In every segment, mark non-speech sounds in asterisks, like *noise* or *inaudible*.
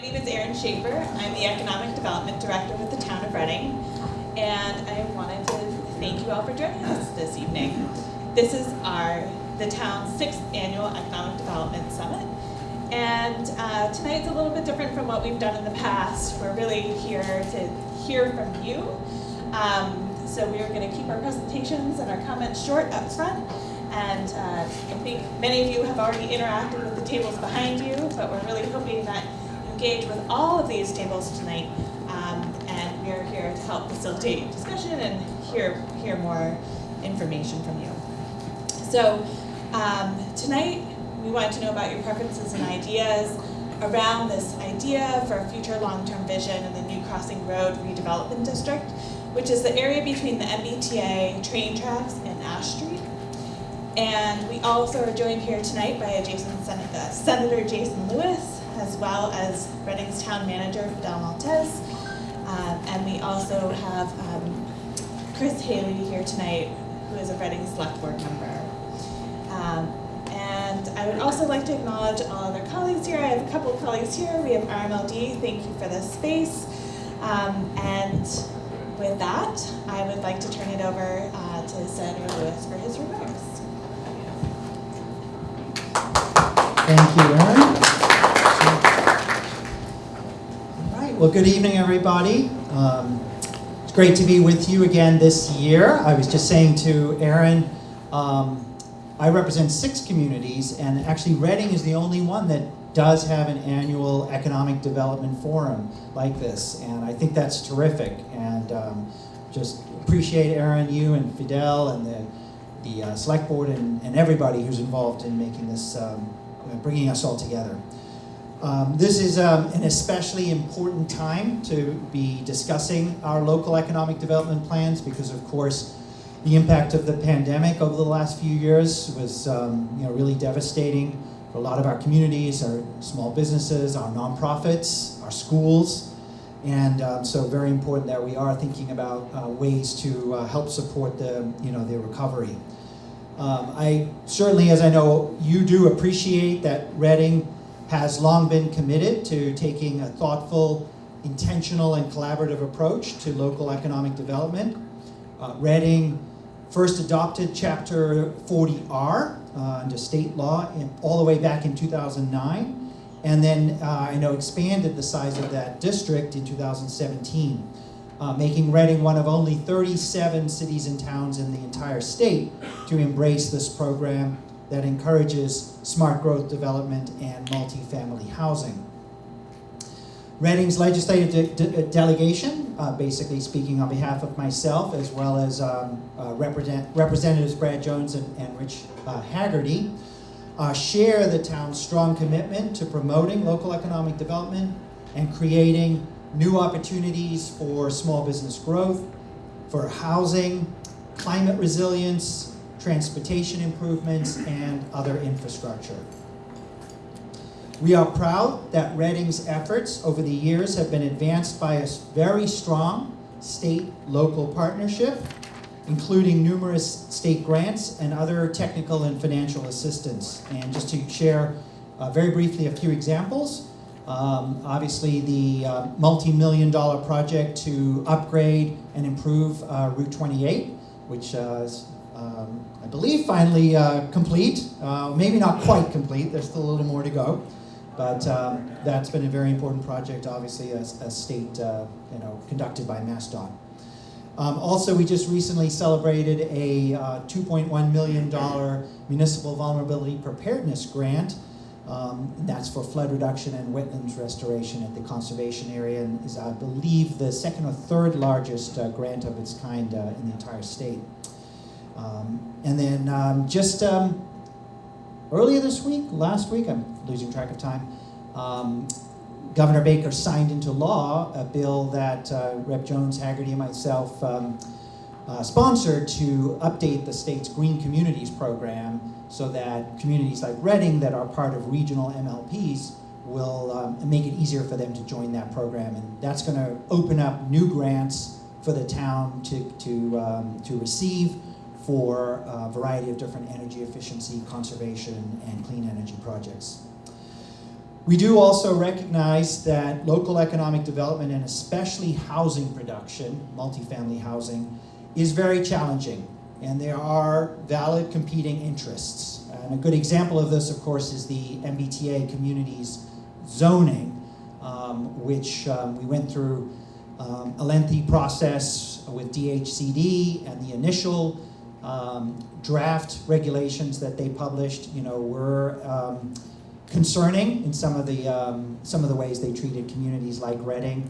My name is Erin Schaefer. I'm the Economic Development Director with the Town of Reading, and I wanted to thank you all for joining us this evening. This is our the town's sixth annual Economic Development Summit, and uh, tonight's a little bit different from what we've done in the past. We're really here to hear from you. Um, so we are going to keep our presentations and our comments short up front. And uh, I think many of you have already interacted with the tables behind you, but we're really hoping that engage with all of these tables tonight. Um, and we are here to help facilitate discussion and hear, hear more information from you. So um, tonight, we wanted to know about your preferences and ideas around this idea for a future long-term vision in the New Crossing Road Redevelopment District, which is the area between the MBTA train tracks and Ash Street. And we also are joined here tonight by adjacent Sen uh, Senator Jason Lewis, as well as Reading's town manager, Fidel Maltez. Um, and we also have um, Chris Haley here tonight, who is a Reading Select Board member. Um, and I would also like to acknowledge all other colleagues here. I have a couple of colleagues here. We have RMLD, thank you for this space. Um, and with that, I would like to turn it over uh, to Senator Lewis for his remarks. Thank you, Erin. All right, well, good evening, everybody. Um, it's great to be with you again this year. I was just saying to Erin, um, I represent six communities, and actually Reading is the only one that does have an annual economic development forum like this, and I think that's terrific. And um, just appreciate Erin, you and Fidel, and the the uh, select board and, and everybody who's involved in making this, um, bringing us all together. Um, this is um, an especially important time to be discussing our local economic development plans because, of course, the impact of the pandemic over the last few years was um, you know, really devastating for a lot of our communities, our small businesses, our nonprofits, our schools. And um, so very important that we are thinking about uh, ways to uh, help support the, you know, the recovery. Um, I certainly, as I know you do, appreciate that Reading has long been committed to taking a thoughtful, intentional, and collaborative approach to local economic development. Uh, Reading first adopted Chapter 40R uh, under state law in, all the way back in 2009 and then uh, I know expanded the size of that district in 2017, uh, making Reading one of only 37 cities and towns in the entire state to embrace this program that encourages smart growth development and multifamily housing. Reading's legislative de de delegation, uh, basically speaking on behalf of myself, as well as um, uh, represent Representatives Brad Jones and, and Rich uh, Haggerty, uh, share the town's strong commitment to promoting local economic development and creating new opportunities for small business growth, for housing, climate resilience, transportation improvements, and other infrastructure. We are proud that Reading's efforts over the years have been advanced by a very strong state-local partnership including numerous state grants and other technical and financial assistance. And just to share uh, very briefly a few examples, um, obviously the uh, multi-million dollar project to upgrade and improve uh, Route 28, which uh, is, um, I believe, finally uh, complete. Uh, maybe not quite complete, there's still a little more to go. But um, that's been a very important project, obviously, as a state, you know, conducted by MassDOT. Um, also, we just recently celebrated a uh, $2.1 million municipal vulnerability preparedness grant. Um, that's for flood reduction and wetlands restoration at the conservation area and is, I believe, the second or third largest uh, grant of its kind uh, in the entire state. Um, and then um, just um, earlier this week, last week, I'm losing track of time, um, Governor Baker signed into law a bill that uh, Rep. Jones, Haggerty, and myself um, uh, sponsored to update the state's Green Communities program so that communities like Reading that are part of regional MLPs will um, make it easier for them to join that program. And that's going to open up new grants for the town to, to, to receive for a variety of different energy efficiency, conservation, and clean energy projects. We do also recognize that local economic development and especially housing production, multifamily housing, is very challenging. And there are valid competing interests. And a good example of this, of course, is the MBTA communities zoning, um, which um, we went through um, a lengthy process with DHCD and the initial um, draft regulations that they published, you know, were um, concerning in some of the um, some of the ways they treated communities like Reading.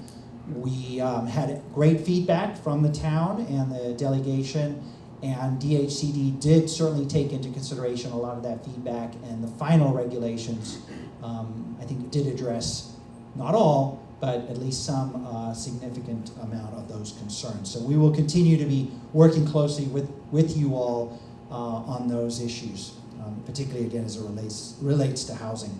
We um, had great feedback from the town and the delegation, and DHCD did certainly take into consideration a lot of that feedback. And the final regulations, um, I think, did address not all, but at least some uh, significant amount of those concerns. So we will continue to be working closely with with you all uh, on those issues um, particularly again as it relates, relates to housing.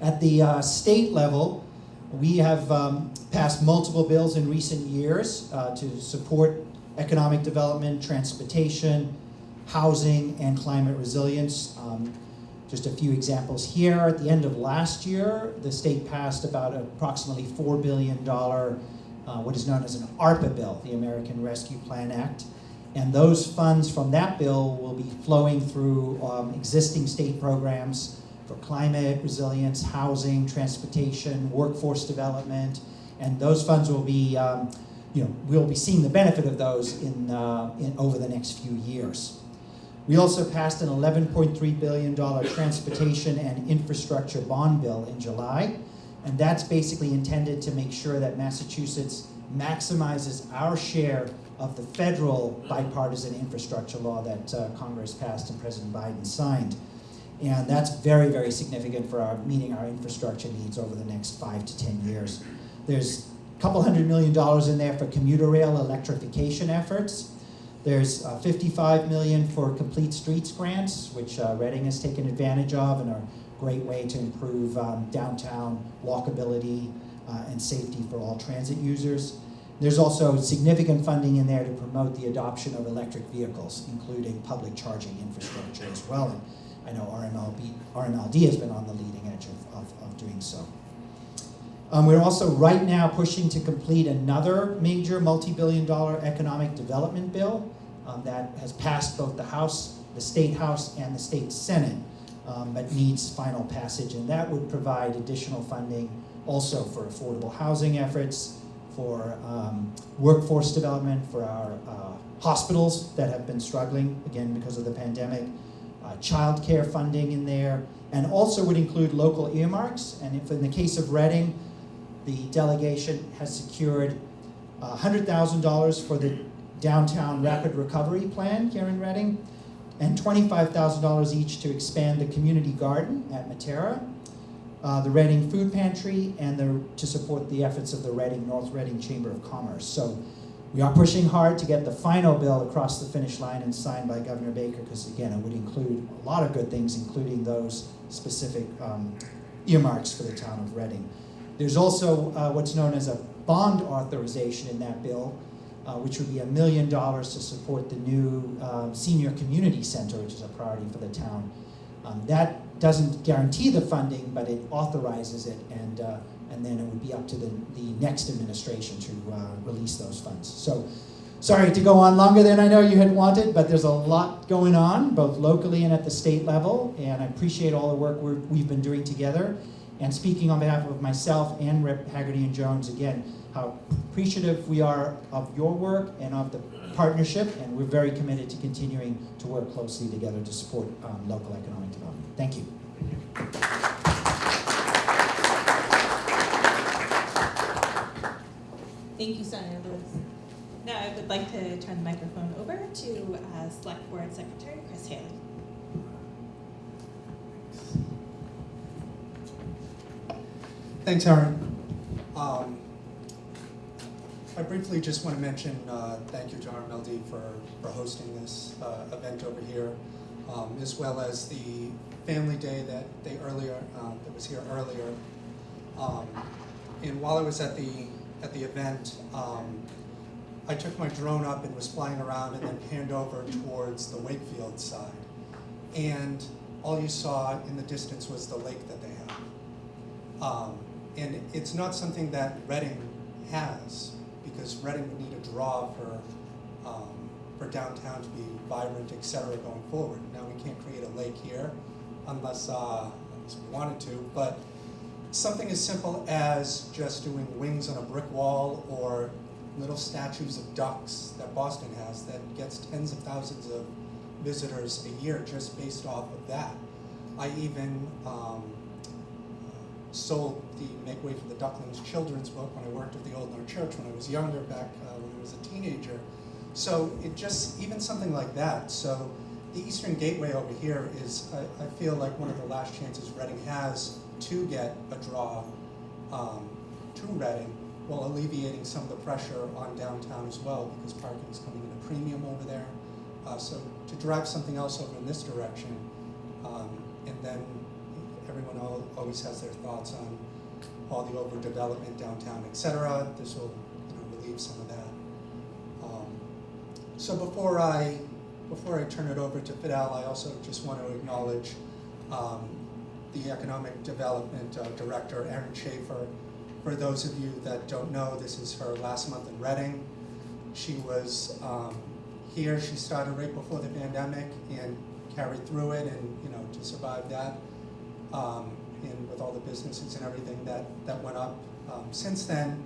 At the uh, state level, we have um, passed multiple bills in recent years uh, to support economic development, transportation, housing, and climate resilience. Um, just a few examples here. At the end of last year, the state passed about approximately $4 billion, uh, what is known as an ARPA bill, the American Rescue Plan Act. And those funds from that bill will be flowing through um, existing state programs for climate resilience, housing, transportation, workforce development, and those funds will be, um, you know, we'll be seeing the benefit of those in, uh, in over the next few years. We also passed an $11.3 billion transportation and infrastructure bond bill in July, and that's basically intended to make sure that Massachusetts maximizes our share of the federal bipartisan infrastructure law that uh, Congress passed and President Biden signed. And that's very, very significant for our meeting our infrastructure needs over the next five to 10 years. There's a couple hundred million dollars in there for commuter rail electrification efforts. There's uh, 55 million for complete streets grants, which uh, Reading has taken advantage of and are a great way to improve um, downtown walkability uh, and safety for all transit users. There's also significant funding in there to promote the adoption of electric vehicles, including public charging infrastructure as well. And I know RMLB, RMLD has been on the leading edge of, of, of doing so. Um, we're also right now pushing to complete another major multi-billion dollar economic development bill um, that has passed both the House, the State House, and the State Senate, um, but needs final passage. And that would provide additional funding also for affordable housing efforts, for um, workforce development, for our uh, hospitals that have been struggling, again, because of the pandemic, uh, child care funding in there, and also would include local earmarks. And if in the case of Reading, the delegation has secured uh, $100,000 for the downtown rapid recovery plan here in Reading, and $25,000 each to expand the community garden at Matera, uh, the Reading Food Pantry, and the, to support the efforts of the Reading North Reading Chamber of Commerce. So we are pushing hard to get the final bill across the finish line and signed by Governor Baker, because again, it would include a lot of good things, including those specific um, earmarks for the town of Reading. There's also uh, what's known as a bond authorization in that bill, uh, which would be a million dollars to support the new um, senior community center, which is a priority for the town. Um, that doesn't guarantee the funding, but it authorizes it, and, uh, and then it would be up to the, the next administration to uh, release those funds. So, sorry to go on longer than I know you had wanted, but there's a lot going on, both locally and at the state level, and I appreciate all the work we have been doing together. And speaking on behalf of myself and Rep. Haggerty and Jones, again, how appreciative we are of your work and of the partnership, and we're very committed to continuing to work closely together to support um, local economic development. Thank you. Thank you, Senator Lewis. Now I would like to turn the microphone over to uh, Select Board Secretary Chris Haley. Thanks, Erin. Um, I briefly just want to mention uh, thank you to RMLD for, for hosting this uh, event over here, um, as well as the family day that they earlier um, that was here earlier. Um, and while I was at the at the event, um, I took my drone up and was flying around and then panned over towards the Wakefield side, and all you saw in the distance was the lake that they have. Um, and it's not something that Reading has, because Reading would need a draw for, um, for downtown to be vibrant, et cetera, going forward. Now, we can't create a lake here unless, uh, unless we wanted to, but something as simple as just doing wings on a brick wall or little statues of ducks that Boston has that gets tens of thousands of visitors a year just based off of that. I even um, sold the Make Way for the Ducklings children's book when I worked at the Old North Church when I was younger, back uh, when I was a teenager. So it just, even something like that. So the Eastern Gateway over here is, I, I feel like one of the last chances Reading has to get a draw um, to Reading while alleviating some of the pressure on downtown as well because parking is coming in a premium over there. Uh, so to drive something else over in this direction, um, and then everyone al- always has their thoughts on all the overdevelopment downtown, et cetera. This will you know, relieve some of that. Um, so before I before I turn it over to Fidel, I also just want to acknowledge um, the Economic Development uh, Director, Erin Schaefer. For those of you that don't know, this is her last month in Reading. She was um, here, she started right before the pandemic and carried through it and, you know, to survive that. Um, and with all the businesses and everything that, that went up. Um, since then,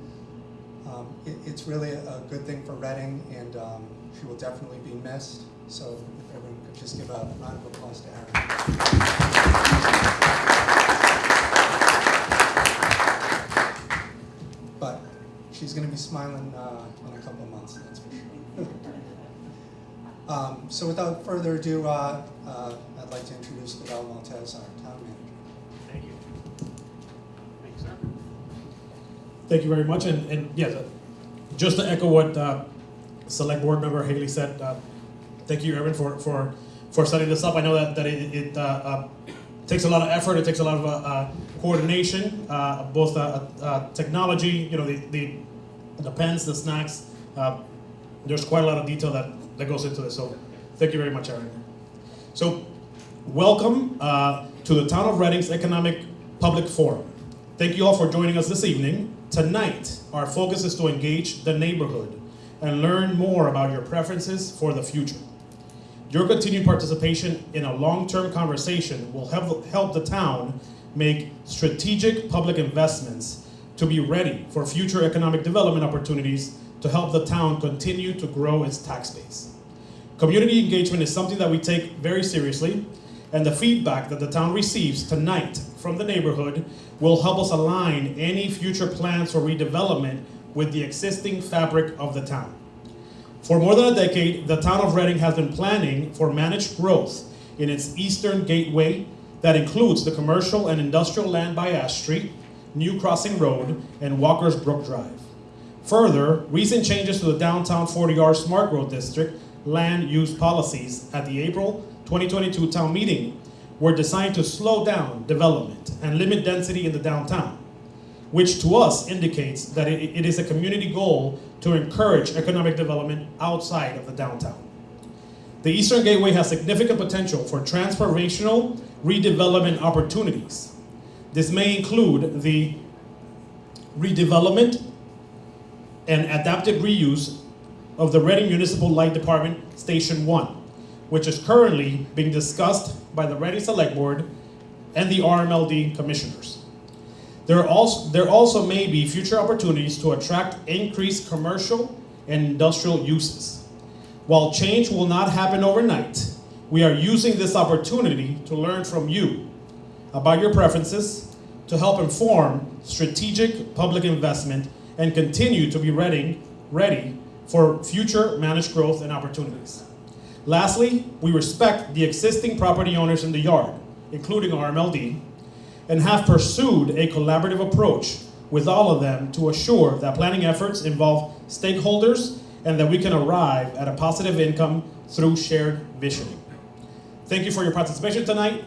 um, it, it's really a, good thing for Reading and um, she will definitely be missed. So if everyone could just give a round of applause to Erin. But she's gonna be smiling uh, in a couple of months, that's for sure. *laughs* Um, So without further ado, uh, uh, I'd like to introduce Fidel Maltez, our town manager. Thank you. Thank you, sir. Thank you very much, and, and yeah, the- just to echo what uh, Select Board Member Haley said, uh, thank you, Erin, for, for, for setting this up. I know that, that it, it uh, uh, takes a lot of effort, it takes a lot of uh, uh, coordination, uh, both uh, uh, technology, you know, the, the, the pens, the snacks. uh, There's quite a lot of detail that, that goes into this, so thank you very much, Erin. So, welcome uh, to the Town of Reading's Economic Public Forum. Thank you all for joining us this evening. Tonight, our focus is to engage the neighborhood and learn more about your preferences for the future. Your continued participation in a long-term conversation will help, help the town make strategic public investments to be ready for future economic development opportunities to help the town continue to grow its tax base. Community engagement is something that we take very seriously, and the feedback that the town receives tonight from the neighborhood will help us align any future plans for redevelopment with the existing fabric of the town. For more than a decade, the town of Reading has been planning for managed growth in its eastern gateway that includes the commercial and industrial land by Ash Street, New Crossing Road, and Walker's Brook Drive. Further, recent changes to the downtown 40R Smart Growth District land use policies at the April 2022 town meeting were designed to slow down development and limit density in the downtown, which to us indicates that it, it is a community goal to encourage economic development outside of the downtown. The Eastern Gateway has significant potential for transformational redevelopment opportunities. This may include the redevelopment and adaptive reuse of the Reading Municipal Light Department Station 1, which is currently being discussed by the Reading Select Board and the RMLD commissioners. There, also, there also may be future opportunities to attract increased commercial and industrial uses. While change will not happen overnight, we are using this opportunity to learn from you about your preferences to help inform strategic public investment and continue to be ready, ready for future managed growth and opportunities. Lastly, we respect the existing property owners in the yard, including RMLD, and have pursued a collaborative approach with all of them to assure that planning efforts involve stakeholders and that we can arrive at a positive income through shared visioning. Thank you for your participation tonight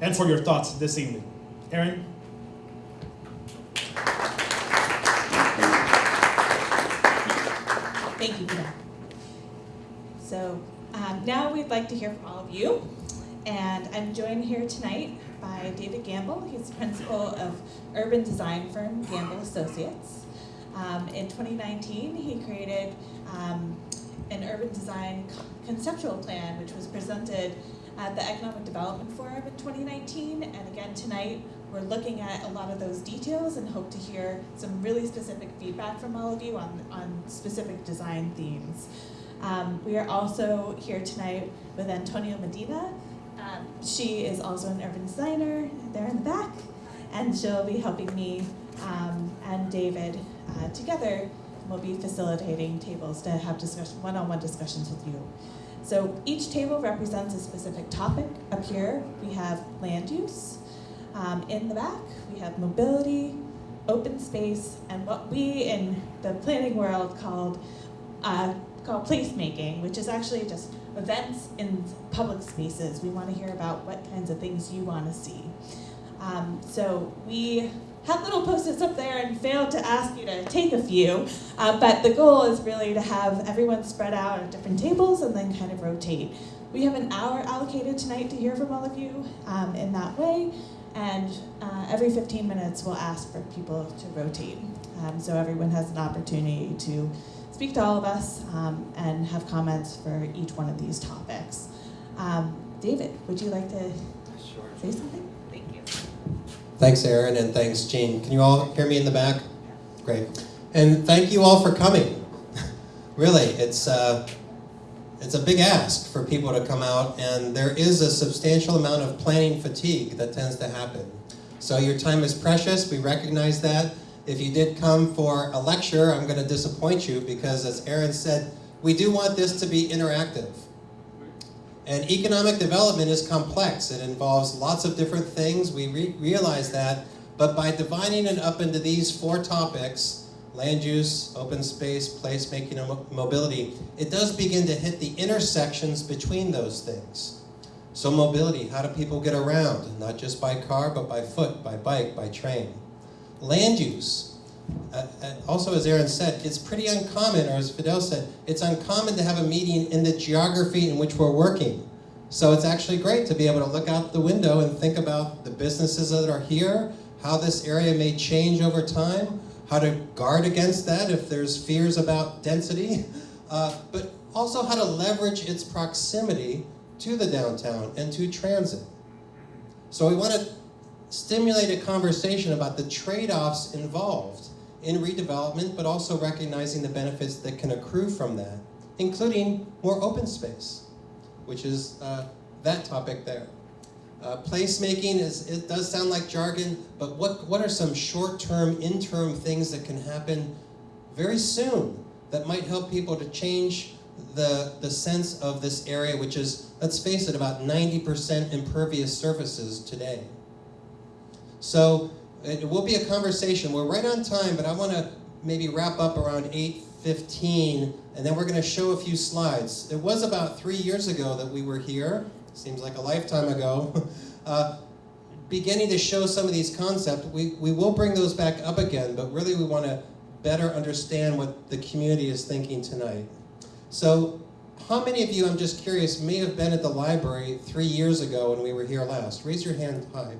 and for your thoughts this evening. Erin? Thank you, Peter. So um, now we'd like to hear from all of you. And I'm joined here tonight by David Gamble. He's principal of urban design firm Gamble Associates. Um, in 2019, he created um, an urban design conceptual plan, which was presented at the Economic Development Forum in 2019. And again, tonight, we're looking at a lot of those details and hope to hear some really specific feedback from all of you on, on specific design themes. Um, we are also here tonight with Antonia Medina. Um, she is also an urban designer there in the back, and she'll be helping me um, and David uh, together. We'll be facilitating tables to have discussion, one-on-one discussions with you. So each table represents a specific topic. Up here, we have land use. Um, in the back, we have mobility, open space, and what we in the planning world called uh, called placemaking, which is actually just events in public spaces. We want to hear about what kinds of things you want to see. Um, so we had little post-its up there and failed to ask you to take a few, uh, but the goal is really to have everyone spread out at different tables and then kind of rotate. We have an hour allocated tonight to hear from all of you um, in that way, and uh, every 15 minutes we'll ask for people to rotate. Um, so everyone has an opportunity to speak to all of us um, and have comments for each one of these topics. Um, David, would you like to say something? Thank you. Thanks, Erin, and thanks, Jean. Can you all hear me in the back? Yeah. Great. And thank you all for coming. *laughs* really, it's, uh, it's a big ask for people to come out, and there is a substantial amount of planning fatigue that tends to happen. So your time is precious, we recognize that. If you did come for a lecture, I'm going to disappoint you because, as Erin said, we do want this to be interactive. And economic development is complex. It involves lots of different things. We re realize that. But by dividing it up into these four topics land use, open space, placemaking, and mo mobility it does begin to hit the intersections between those things. So, mobility how do people get around? Not just by car, but by foot, by bike, by train. Land use. Uh, uh, also, as Erin said, it's pretty uncommon, or as Fidel said, it's uncommon to have a meeting in the geography in which we're working. So it's actually great to be able to look out the window and think about the businesses that are here, how this area may change over time, how to guard against that if there's fears about density, *laughs* uh, but also how to leverage its proximity to the downtown and to transit. So we want to stimulate a conversation about the trade-offs involved in redevelopment, but also recognizing the benefits that can accrue from that, including more open space, which is uh, that topic there. Uh, placemaking is it does sound like jargon, but what what are some short-term, interim things that can happen very soon that might help people to change the the sense of this area, which is let's face it, about 90% impervious surfaces today. So it will be a conversation. We're right on time, but I want to maybe wrap up around 8.15, and then we're going to show a few slides. It was about three years ago that we were here, seems like a lifetime ago, *laughs* uh, beginning to show some of these concepts. We, we will bring those back up again, but really we want to better understand what the community is thinking tonight. So how many of you, I'm just curious, may have been at the library three years ago when we were here last? Raise your hand high.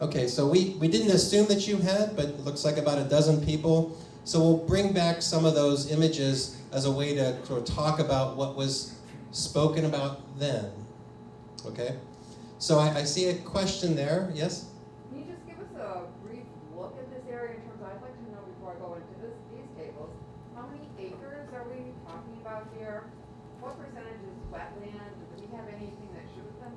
Okay, so we, we didn't assume that you had, but it looks like about a dozen people. So we'll bring back some of those images as a way to sort of talk about what was spoken about then. Okay? So I, I see a question there. Yes? Can you just give us a brief look at this area in terms, of, I'd like to know before I go into this, these tables, how many acres are we talking about here? What percentage is wetland? Do we have anything that should have been,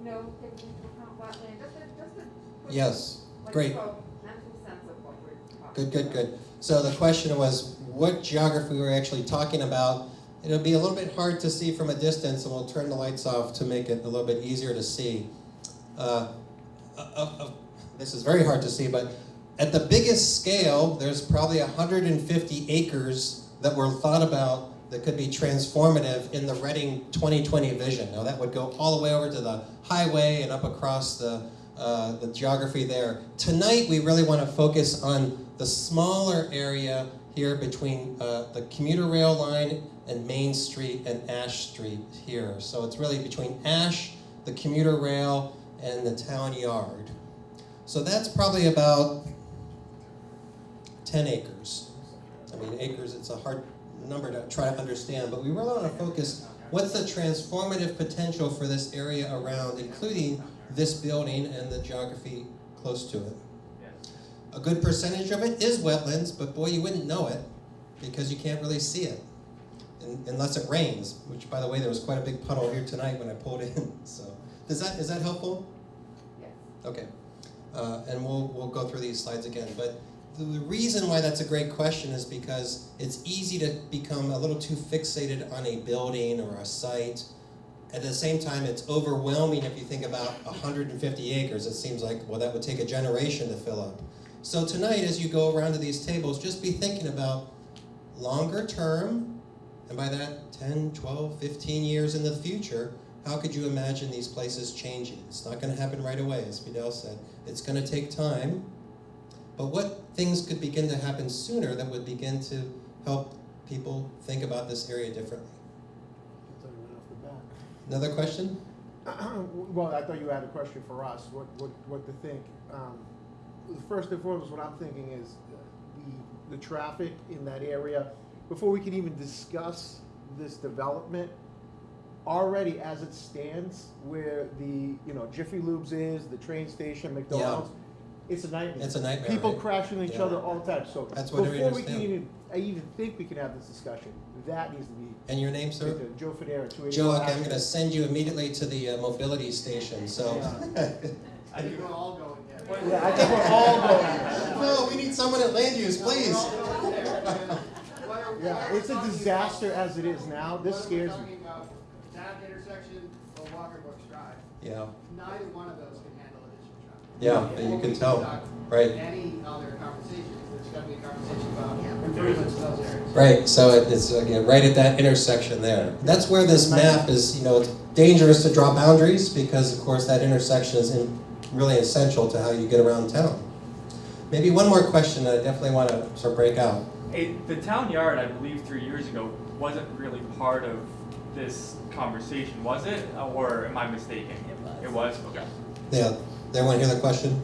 you know, taken into account wetland? Just a, just a. Yes. Great. so Mental sense of what we're talking about. Good, good, good. So the question was what geography we were actually talking about. It'll be a little bit hard to see from a distance, and we'll turn the lights off to make it a little bit easier to see. Uh, uh, uh, this is very hard to see, but at the biggest scale, there's probably 150 acres that were thought about that could be transformative in the Reading 2020 vision. Now that would go all the way over to the highway and up across the, uh, the geography there. Tonight, we really want to focus on the smaller area here between uh, the commuter rail line and Main Street and Ash Street here. So it's really between Ash, the commuter rail, and the town yard. So that's probably about 10 acres. I mean, acres, it's a hard number to try to understand, but we really want to focus what's the transformative potential for this area around, including this building and the geography close to it. A good percentage of it is wetlands, but boy, you wouldn't know it because you can't really see it un- unless it rains. Which, by the way, there was quite a big puddle here tonight when I pulled in. *laughs* So, does that is that helpful? Yes. Okay, uh, and we'll, we'll go through these slides again, but the, the reason why that's a great question is because it's easy to become a little too fixated on a building or a site. At the same time, it's overwhelming if you think about 150 acres, it seems like, well, that would take a generation to fill up. So tonight, as you go around to these tables, just be thinking about longer term, and by that 10, 12, 15 years in the future, how could you imagine these places changing? It's not going to happen right away, as Fidel said. It's going to take time. But what things could begin to happen sooner that would begin to help people think about this area differently? Another question? Well, I thought you had a question for us, what, what, what to think. Um, First and foremost, what I'm thinking is the, the traffic in that area, before we can even discuss this development, already as it stands, where the, you know, Jiffy Lubes is, the train station, McDonald's, it's a nightmare. It's a nightmare, People right? crashing each Yeah. other all the time, so That's what I before we can understand. even, I even think we can have this discussion, that needs to be, And your name, sir? Joe Federa, two eighty. Joe, okay, I'm going to send you immediately to the uh, mobility station. So, *laughs* I think we're all going there. Yeah, I think we're all going there. no, we need someone at land use, please. Yeah, it's a disaster as it is now. This scares me. Talking that intersection or Walker's Brook Drive, Yeah, neither one of those can handle additional traffic. Yeah, and you can tell, right? Any other conversation, there's gotta be a conversation about improvements to those areas. Right, so it- it's, again, right at that intersection there. That's where this map is, you know, it's dangerous to draw boundaries because, of course, that intersection is in- really essential to how you get around town. Maybe one more question that I definitely want to sort of break out. Hey, the town yard, I believe three years ago, wasn't really part of this conversation, was it? Or am I mistaken? It was. It was, okay. Yeah, they want to hear the question?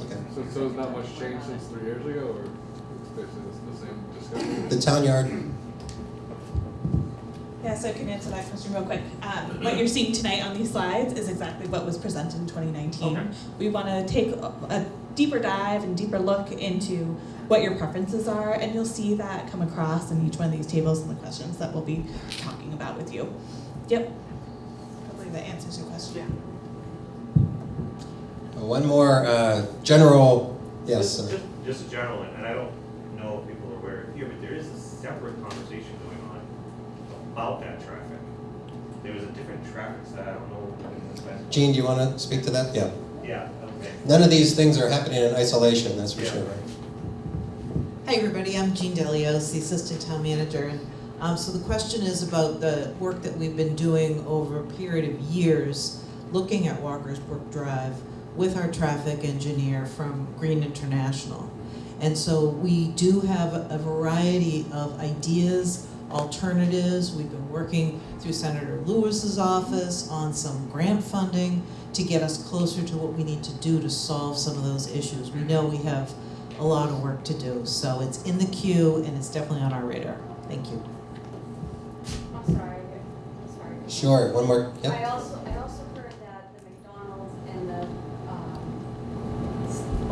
Okay. So, so has not much changed since three years ago, or it's basically the same discussion? The town yard, Yeah, so I can answer that question real quick. Um, what you're seeing tonight on these slides is exactly what was presented in 2019. Okay. We want to take a, a deeper dive and deeper look into what your preferences are, and you'll see that come across in each one of these tables and the questions that we'll be talking about with you. Yep. Hopefully that answers your question. Uh, one more uh, general, yes, Just- sir. Just, just a general, and I don't know if people are aware here, but there is a separate conversation going on about that traffic. There was a different traffic side, I don't know. Jean, do you want to speak to that? Yeah. Yeah, okay. None of these things are happening in isolation, that's for Yeah. sure. Hi, everybody. I'm Jean Delios, the Assistant Town Manager. Um, so the question is about the work that we've been doing over a period of years, looking at Walker's Brook Drive with our traffic engineer from Green International. And so we do have a variety of ideas, alternatives. We've been working through Senator Lewis's office on some grant funding to get us closer to what we need to do to solve some of those issues. We know we have a lot of work to do, so it's in the queue and it's definitely on our radar. Thank you. I'm sorry, I'm sorry. Sure, one more, yep. I also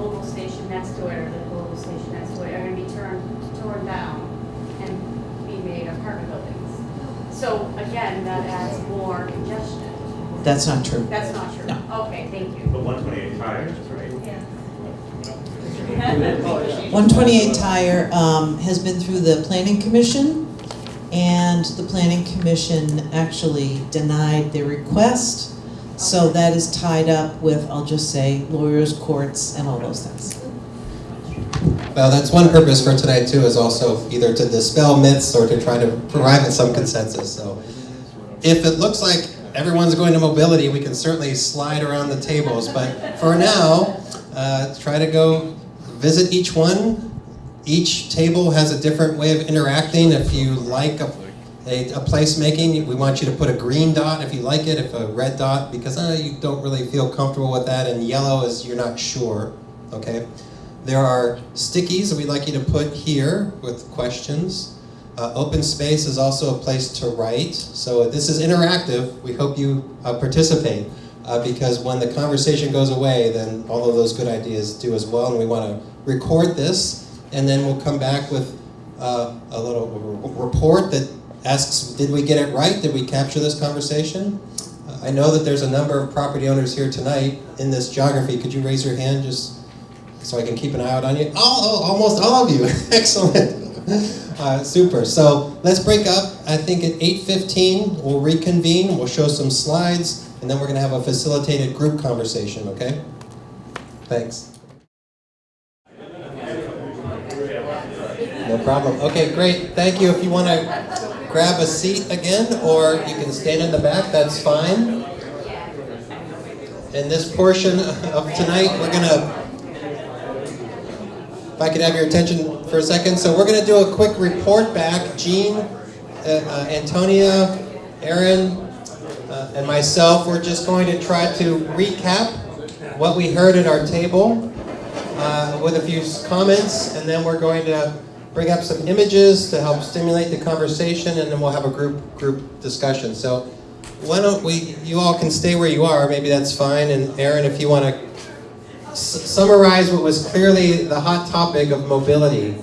s- Oval Station next to it, or the Global Station next to it, are gonna be turned, torn down and be made apartment buildings. So again, that adds more congestion. That's not true. That's not true? No. Okay, thank you. But one twenty-eight tires, right? Yeah. 128 Tire um, has been through the Planning Commission, and the Planning Commission actually denied their request. So that is tied up with, I'll just say, lawyers, courts, and all those things. Well, that's one purpose for tonight too, is also either to dispel myths or to try to arrive at some consensus, so. If it looks like everyone's going to mobility, we can certainly slide around the tables, but for now, uh, try to go visit each one. Each table has a different way of interacting. If you like a a, a placemaking, we want you to put a green dot if you like it, if a red dot, because uh, you don't really feel comfortable with that, and yellow is you're not sure, okay? There are stickies that we'd like you to put here with questions. Uh, open space is also a place to write, so this is interactive. We hope you uh, participate, uh, because when the conversation goes away, then all of those good ideas do as well, and we want to record this, and then we'll come back with uh, a little report that asks, did we get it right? Did we capture this conversation? I know that there's a number of property owners here tonight in this geography. Could you raise your hand just so I can keep an eye out on you? Oh almost all of you. *laughs* Excellent. *laughs* Uh, super. So let's break up. I think at 8.15 we'll reconvene. We'll show some slides, and then we're going to have a facilitated group conversation, okay? Thanks. No problem. Okay, great. Thank you. If you want to grab a seat again, or you can stand in the back, that's fine. In this portion of tonight, we're going to, if I could have your attention for a second. So we're going to do a quick report back. Jean, uh, uh, Antonia, Erin, uh, and myself, we're just going to try to recap what we heard at our table uh, with a few comments, and then we're going to bring up some images to help stimulate the conversation, and then we'll have a group group discussion. So why don't we, you all can stay where you are, maybe that's fine, and Erin, if you want to summarize what was clearly the hot topic of mobility.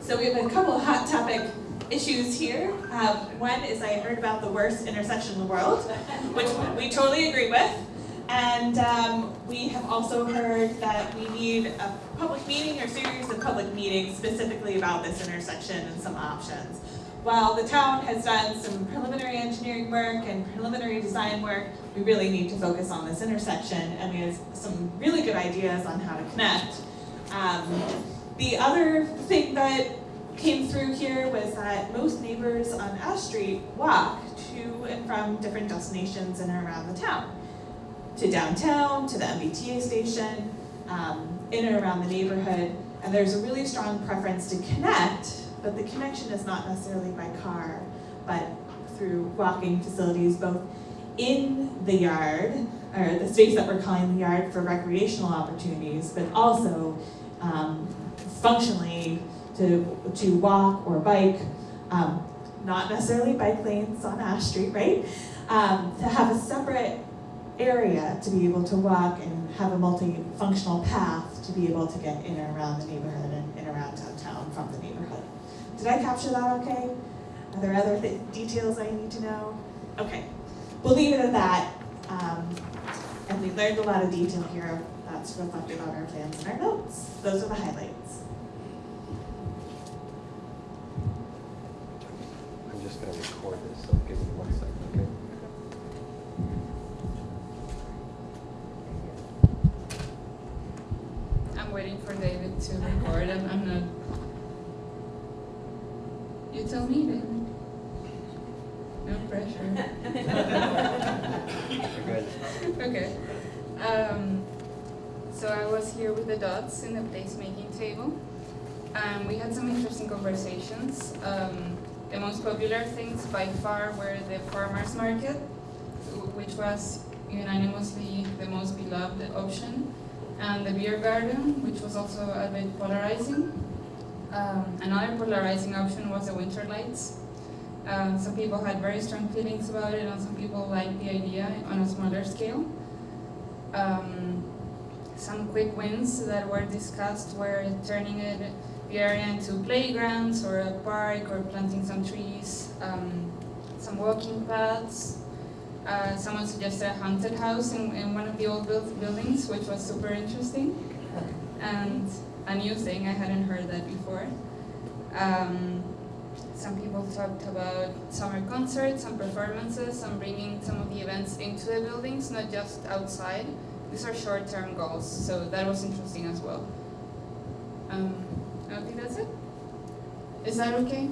So we have a couple hot topic issues here. Um, one is I heard about the worst intersection in the world, *laughs* which we totally agree with. And um, we have also heard that we need a public meeting or series of public meetings specifically about this intersection and some options. While the town has done some preliminary engineering work and preliminary design work, we really need to focus on this intersection and we have some really good ideas on how to connect. Um, the other thing that came through here was that most neighbors on Ash Street walk to and from different destinations in and around the town to downtown, to the MBTA station, um, in and around the neighborhood. And there's a really strong preference to connect, but the connection is not necessarily by car, but through walking facilities, both in the yard, or the space that we're calling the yard for recreational opportunities, but also um, functionally to, to walk or bike, um, not necessarily bike lanes on Ash Street, right? Um, to have a separate area to be able to walk and have a multifunctional path to be able to get in and around the neighborhood and in around downtown from the neighborhood. Did I capture that okay? Are there other th- details I need to know? Okay, we'll leave it at that. Um, and we learned a lot of detail here that's reflected on our plans and our notes. Those are the highlights. I'm just going to record this, so give me one second, okay? I'm waiting for David to record. I'm, I'm not. You tell me, David. No pressure. *laughs* Okay. Um, so I was here with the dots in the placemaking table. Um, we had some interesting conversations. Um, the most popular things by far were the farmers market, which was unanimously the most beloved option, and the beer garden, which was also a bit polarizing. Um, another polarizing option was the winter lights. Um, some people had very strong feelings about it, and some people liked the idea on a smaller scale. Um, some quick wins that were discussed were turning it, the area into playgrounds or a park or planting some trees, um, some walking paths. Uh, someone suggested a haunted house in, in one of the old build, buildings, which was super interesting and a new thing. I hadn't heard that before. Um, some people talked about summer concerts some performances and bringing some of the events into the buildings, not just outside. These are short-term goals, so that was interesting as well. Um, I think that's it. Is that okay?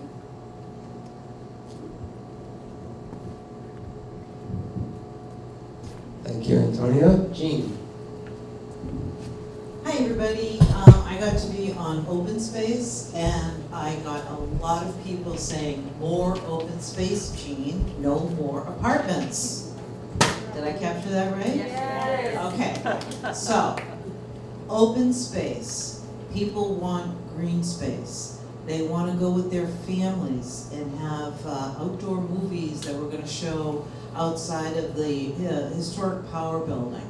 Thank you, Antonia. Jean. Hi, Hi, everybody. Um, I got to be on open space and I got a lot of people saying, more open space, Jean, no more apartments. Did I capture that right? Yes. Okay, so, open space. People want green space. They wanna go with their families and have uh, outdoor movies that we're gonna show outside of the uh, historic power building.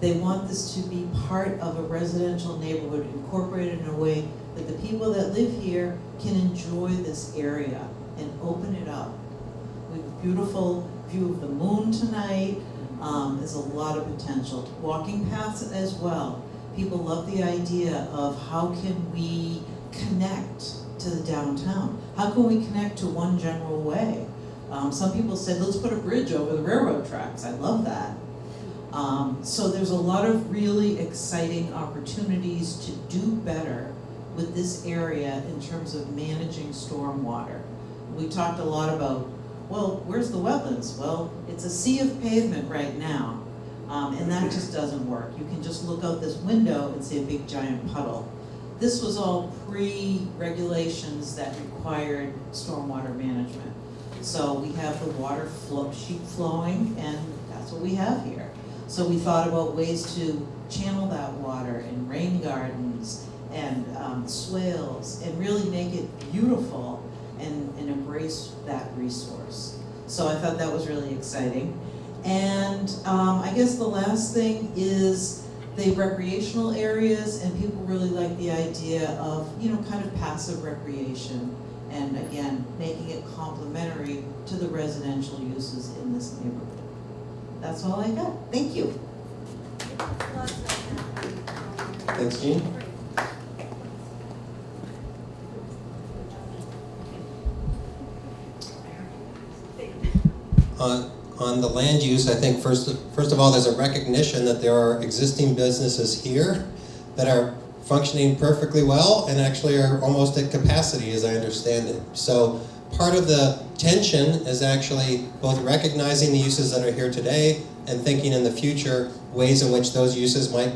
They want this to be part of a residential neighborhood, incorporated in a way that the people that live here can enjoy this area and open it up. We have a beautiful view of the moon tonight, um, there's a lot of potential. Walking paths as well. People love the idea of how can we connect to the downtown? How can we connect to one general way? Um, some people said, let's put a bridge over the railroad tracks, I love that. Um, so there's a lot of really exciting opportunities to do better with this area in terms of managing stormwater. We talked a lot about, well, where's the wetlands? Well, it's a sea of pavement right now, um, and that just doesn't work. You can just look out this window and see a big giant puddle. This was all pre-regulations that required stormwater management. So we have the water flow, sheet flowing, and that's what we have here. So we thought about ways to channel that water in rain gardens and um, swales and really make it beautiful and, and embrace that resource. So I thought that was really exciting. And um, I guess the last thing is the recreational areas and people really like the idea of, you know, kind of passive recreation and again, making it complementary to the residential uses in this neighborhood. That's all I got. Thank you. Thanks, Jean. On, on the land use, I think first, first of all, there's a recognition that there are existing businesses here that are functioning perfectly well and actually are almost at capacity as I understand it. So part of the tension is actually both recognizing the uses that are here today and thinking in the future ways in which those uses might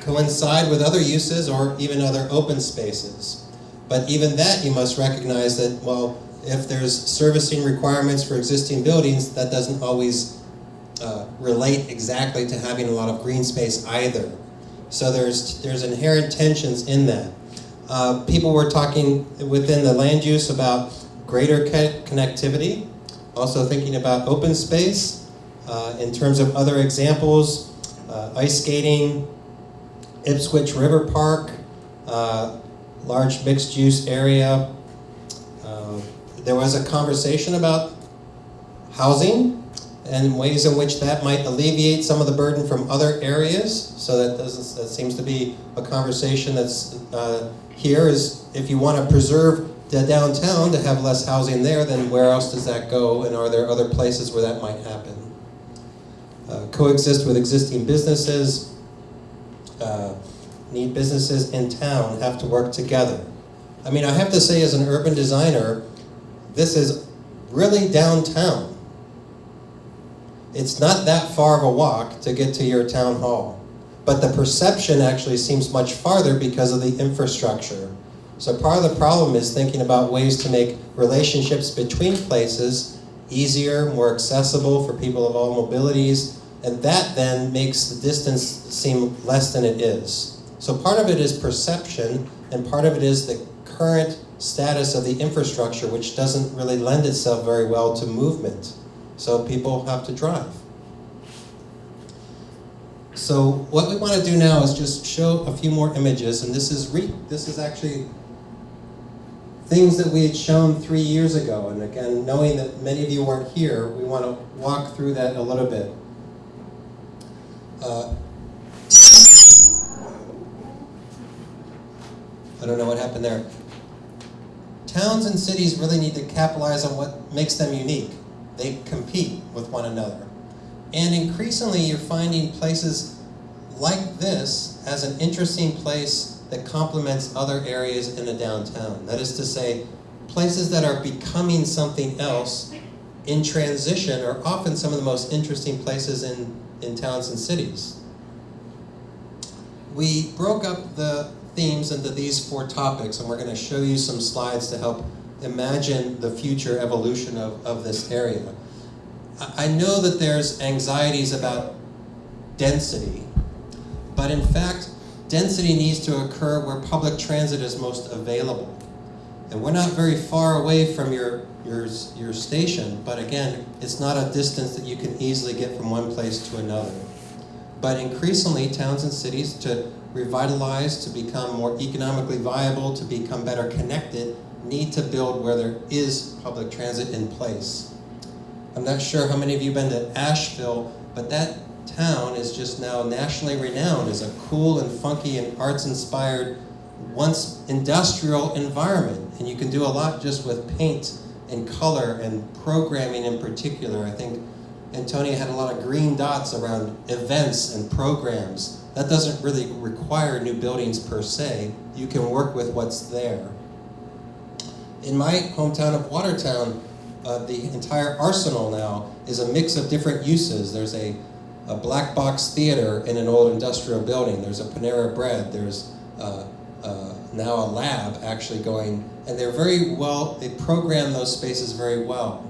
coincide with other uses or even other open spaces. But even that you must recognize that, well, if there's servicing requirements for existing buildings, that doesn't always uh, relate exactly to having a lot of green space either. So there's, there's inherent tensions in that. Uh, people were talking within the land use about greater connectivity, also thinking about open space. Uh, in terms of other examples, uh, ice skating, Ipswich River Park, uh, large mixed use area. There was a conversation about housing and ways in which that might alleviate some of the burden from other areas. So that doesn't that seems to be a conversation that's uh, here is if you want to preserve the downtown to have less housing there, then where else does that go? And are there other places where that might happen? Uh, coexist with existing businesses. Uh, need businesses in town have to work together. I mean, I have to say, as an urban designer, this is really downtown. It's not that far of a walk to get to your town hall. But the perception actually seems much farther because of the infrastructure. So part of the problem is thinking about ways to make relationships between places easier, more accessible for people of all mobilities, and that then makes the distance seem less than it is. So part of it is perception, and part of it is the current status of the infrastructure, which doesn't really lend itself very well to movement. So people have to drive. So what we want to do now is just show a few more images, and this is re this is actually things that we had shown three years ago. And again, knowing that many of you weren't here, we want to walk through that a little bit. Uh, I don't know what happened there. Towns and cities really need to capitalize on what makes them unique. They compete with one another. And increasingly, you're finding places like this as an interesting place that complements other areas in the downtown. That is to say, places that are becoming something else in transition are often some of the most interesting places in, in towns and cities. we broke up the themes into these four topics, and we're going to show you some slides to help imagine the future evolution of, of this area. I know that there's anxieties about density, but in fact, density needs to occur where public transit is most available. And we're not very far away from your, your, your station, but again, it's not a distance that you can easily get from one place to another. But increasingly, towns and cities to revitalize, to become more economically viable, to become better connected, need to build where there is public transit in place. I'm not sure how many of you have been to Asheville, but that town is just now nationally renowned as a cool and funky and arts-inspired, once industrial environment. And you can do a lot just with paint and color and programming in particular. I think Antonia had a lot of green dots around events and programs. That doesn't really require new buildings per se. You can work with what's there. In my hometown of Watertown, uh, the entire arsenal now is a mix of different uses. There's a, a black box theater in an old industrial building. There's a Panera Bread. There's uh, uh, now a lab actually going, and they're very well, they program those spaces very well.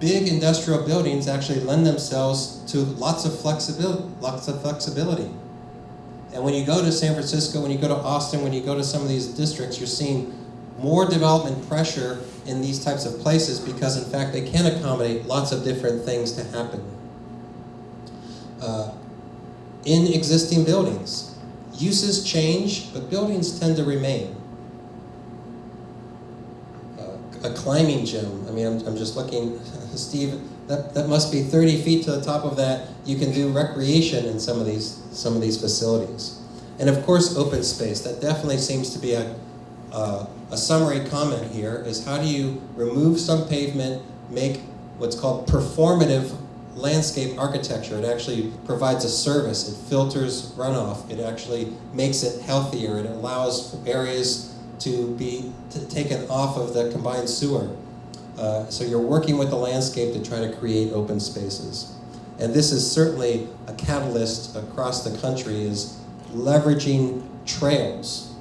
Big industrial buildings actually lend themselves to lots of flexibility, lots of flexibility. And when you go to San Francisco, when you go to Austin, when you go to some of these districts, you're seeing more development pressure in these types of places because in fact they can accommodate lots of different things to happen. Uh, in existing buildings, uses change, but buildings tend to remain. Uh, a climbing gym, I mean, I'm, I'm just looking, *laughs* Steve, that, that must be 30 feet to the top of that. You can do recreation in some of these, some of these facilities. And of course, open space. That definitely seems to be a, a summary comment here is how do you remove some pavement, make what's called performative landscape architecture. It actually provides a service. It filters runoff. It actually makes it healthier. It allows areas to be taken off of the combined sewer. Uh, so you're working with the landscape to try to create open spaces. And this is certainly a catalyst across the country is leveraging trails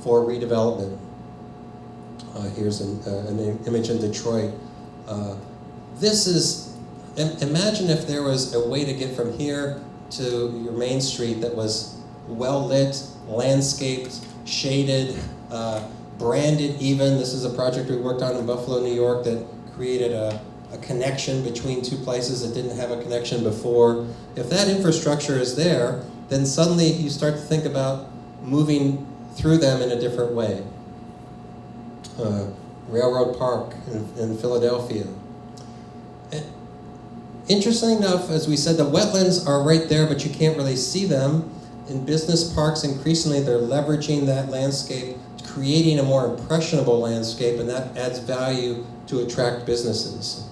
for redevelopment. Uh, here's an, uh, an, image in Detroit. Uh, this is, imagine if there was a way to get from here to your main street that was well lit, landscaped, shaded, branded even. This is a project we worked on in Buffalo, New York that created a, a connection between two places that didn't have a connection before. If that infrastructure is there, then suddenly you start to think about moving through them in a different way. Uh, Railroad Park in, in Philadelphia. And interestingly enough, as we said, the wetlands are right there, but you can't really see them. In business parks, increasingly they're leveraging that landscape, creating a more impressionable landscape, and that adds value to attract businesses.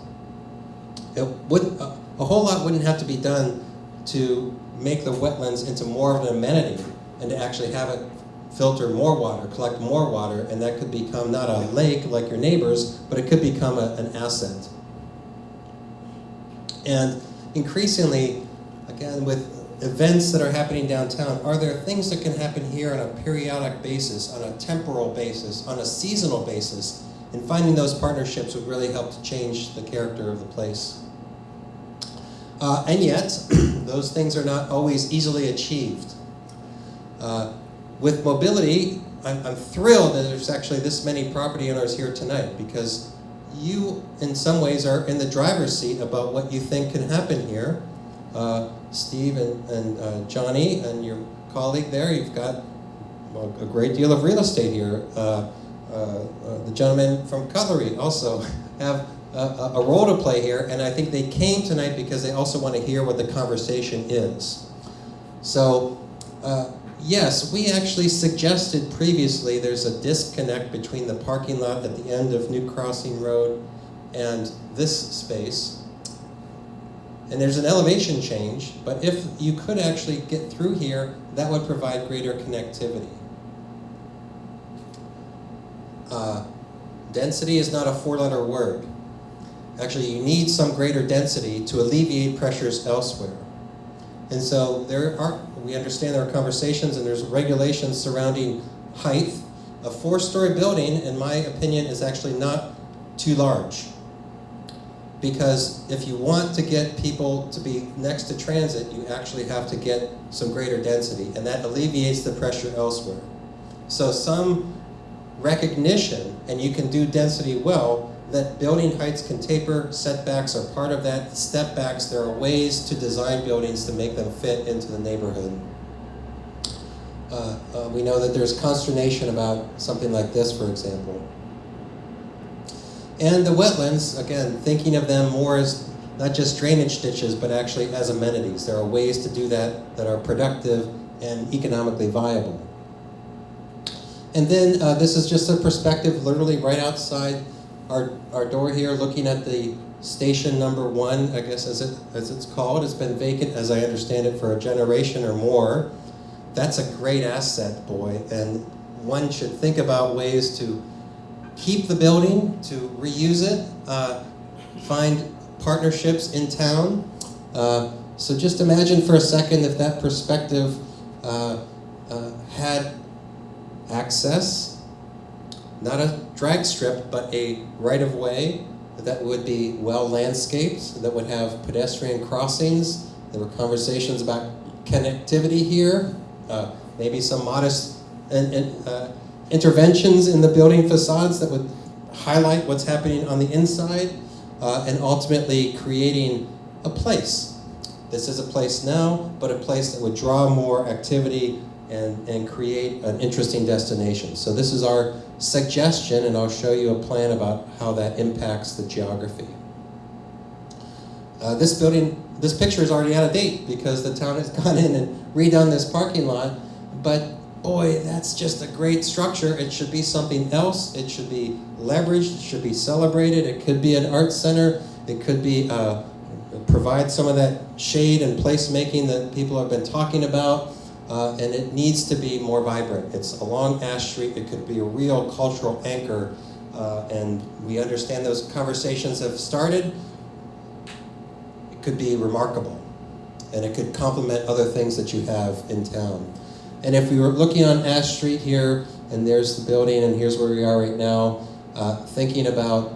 It would, a, a whole lot wouldn't have to be done to make the wetlands into more of an amenity and to actually have it filter more water, collect more water, and that could become not a lake like your neighbors, but it could become a, an asset. And increasingly, again, with events that are happening downtown, are there things that can happen here on a periodic basis, on a temporal basis, on a seasonal basis? And finding those partnerships would really help to change the character of the place. Uh, and yet, *clears throat* those things are not always easily achieved. Uh, with mobility, I'm, I'm thrilled that there's actually this many property owners here tonight because you, in some ways, are in the driver's seat about what you think can happen here. Uh, Steve and, and uh, Johnny and your colleague there, you've got a great deal of real estate here. Uh, uh, uh the gentlemen from Cutlery also *laughs* have a, a, role to play here, and I think they came tonight because they also want to hear what the conversation is. So, uh, yes, we actually suggested previously there's a disconnect between the parking lot at the end of New Crossing Road and this space. And there's an elevation change, but if you could actually get through here, that would provide greater connectivity. Uh, density is not a four-letter word. Actually, you need some greater density to alleviate pressures elsewhere. And so there are, we understand there are conversations and there's regulations surrounding height. A four-story building, in my opinion, is actually not too large. Because if you want to get people to be next to transit, you actually have to get some greater density, and that alleviates the pressure elsewhere. So some recognition, and you can do density well, that building heights can taper, setbacks are part of that, step backs, there are ways to design buildings to make them fit into the neighborhood. Uh, uh, we know that there's consternation about something like this, for example. And the wetlands, again, thinking of them more as not just drainage ditches, but actually as amenities. There are ways to do that that are productive and economically viable. And then uh, this is just a perspective literally right outside our, our door here, looking at the station number one, I guess as, it, as it's called. It's been vacant, as I understand it, for a generation or more. That's a great asset, boy, and one should think about ways to keep the building, to reuse it, uh, find partnerships in town. Uh, so just imagine for a second if that perspective uh, uh, had access, not a drag strip, but a right-of-way that would be well landscaped, that would have pedestrian crossings. There were conversations about connectivity here, uh, maybe some modest and, and, uh, interventions in the building facades that would highlight what's happening on the inside, uh, and ultimately creating a place. This is a place now, but a place that would draw more activity and, and create an interesting destination. So this is our suggestion, and I'll show you a plan about how that impacts the geography. Uh, this building, this picture is already out of date because the town has *laughs* gone in and redone this parking lot, but boy, that's just a great structure. It should be something else. It should be leveraged. It should be celebrated. It could be an art center. It could be uh, provide some of that shade and placemaking that people have been talking about. Uh, and it needs to be more vibrant. It's along Ash Street. It could be a real cultural anchor. Uh, and we understand those conversations have started. It could be remarkable. And it could complement other things that you have in town. And if we were looking on Ash Street here, and there's the building, and here's where we are right now, uh, thinking about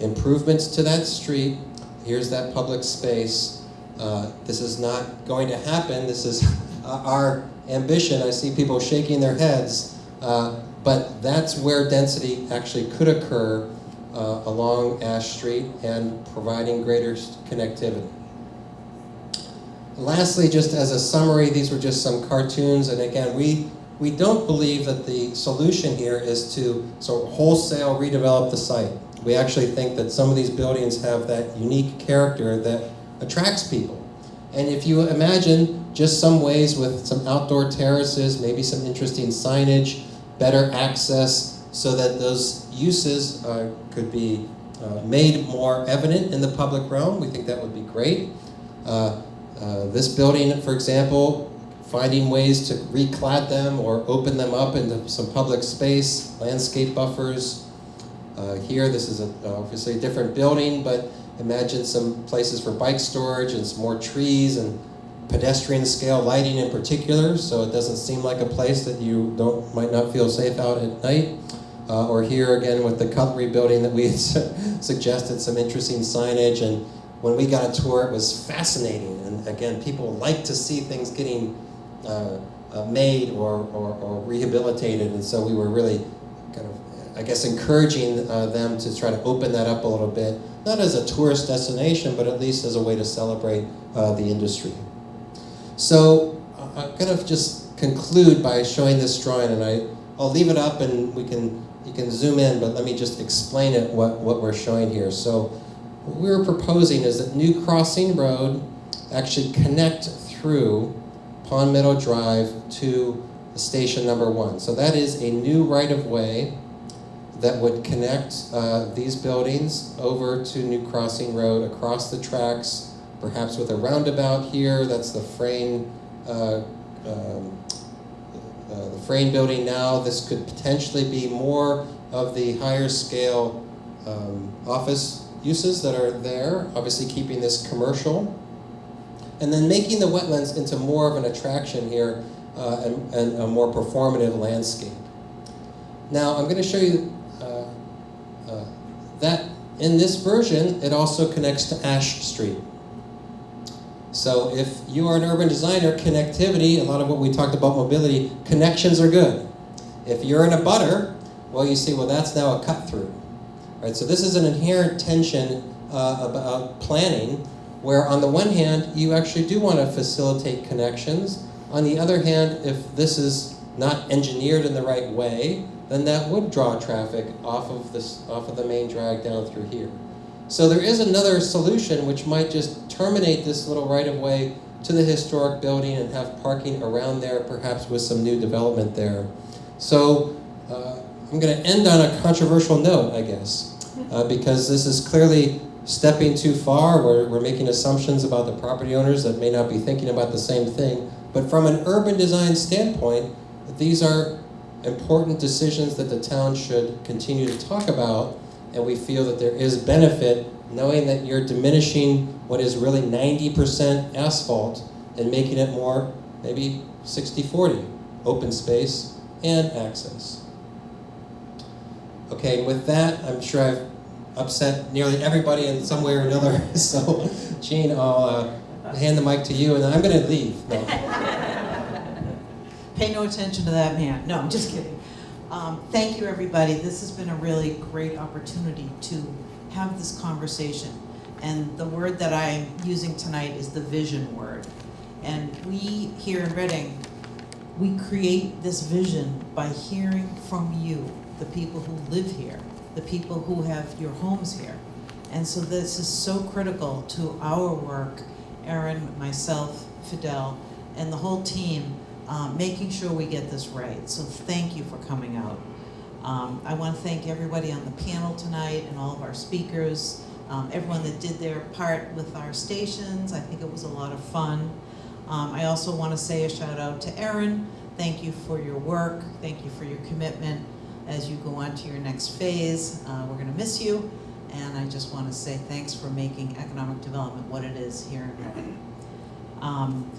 improvements to that street, here's that public space. Uh, this is not going to happen. This is *laughs* our ambition. I see people shaking their heads, uh, but that's where density actually could occur uh, along Ash Street and providing greater connectivity. Lastly, just as a summary, these were just some cartoons, and again, we, we don't believe that the solution here is to of wholesale redevelop the site. We actually think that some of these buildings have that unique character that attracts people. And if you imagine just some ways with some outdoor terraces, maybe some interesting signage, better access, so that those uses uh, could be uh, made more evident in the public realm, we think that would be great. Uh, uh, this building, for example, finding ways to reclad them or open them up into some public space, landscape buffers. Uh, here, this is a, obviously a different building, but imagine some places for bike storage and some more trees and pedestrian scale lighting in particular, so it doesn't seem like a place that you don't might not feel safe out at night. Uh, or here again with the cutlery building that we *laughs* suggested some interesting signage and when we got a tour, it was fascinating. And again, people like to see things getting uh, uh, made or, or, or, rehabilitated. And so we were really kind of, I guess, encouraging uh, them to try to open that up a little bit, not as a tourist destination, but at least as a way to celebrate uh, the industry. So I'm going to just conclude by showing this drawing, and I, I'll leave it up and we can, you can zoom in, but let me just explain it, what, what we're showing here. So what we're proposing is that New Crossing Road actually connect through Pond Meadow Drive to station number one. So that is a new right-of-way that would connect uh, these buildings over to New Crossing Road across the tracks, perhaps with a roundabout here. That's the Frayne, uh, um, uh, the Frayne building now. This could potentially be more of the higher scale um, office uses that are there, obviously keeping this commercial. and then making the wetlands into more of an attraction here uh, and, and a more performative landscape. Now, I'm going to show you uh, uh, that in this version, it also connects to Ash Street. So if you are an urban designer, connectivity, a lot of what we talked about mobility, connections are good. If you're an abutter, well, you see, well, that's now a cut through. Right, so this is an inherent tension uh, about planning, where on the one hand, you actually do want to facilitate connections. On the other hand, if this is not engineered in the right way, then that would draw traffic off of this off of the main drag down through here. So there is another solution which might just terminate this little right of way to the historic building and have parking around there, perhaps with some new development there. So uh, I'm going to end on a controversial note, I guess, uh, because this is clearly stepping too far. We're, we're making assumptions about the property owners that may not be thinking about the same thing. But from an urban design standpoint, these are important decisions that the town should continue to talk about, and we feel that there is benefit knowing that you're diminishing what is really 90% asphalt and making it more maybe 60-40, open space and access. Okay, with that, I'm sure I've upset nearly everybody in some way or another, *laughs* so Jean, I'll uh, hand the mic to you, and then I'm going to leave. No. *laughs* Pay no attention to that man. No, I'm just kidding. Um, thank you, everybody. This has been a really great opportunity to have this conversation. And the word that I'm using tonight is the vision word. And we here in Reading, we create this vision by hearing from you, the people who live here, the people who have your homes here. And so this is so critical to our work, Erin, myself, Fidel, and the whole team, um, making sure we get this right. So thank you for coming out. Um, I want to thank everybody on the panel tonight and all of our speakers, um, everyone that did their part with our stations. I think it was a lot of fun. Um, I also want to say a shout out to Erin. Thank you for your work. Thank you for your commitment as you go on to your next phase. Uh, we're going to miss you. And I just want to say thanks for making economic development what it is here in Reading. Um,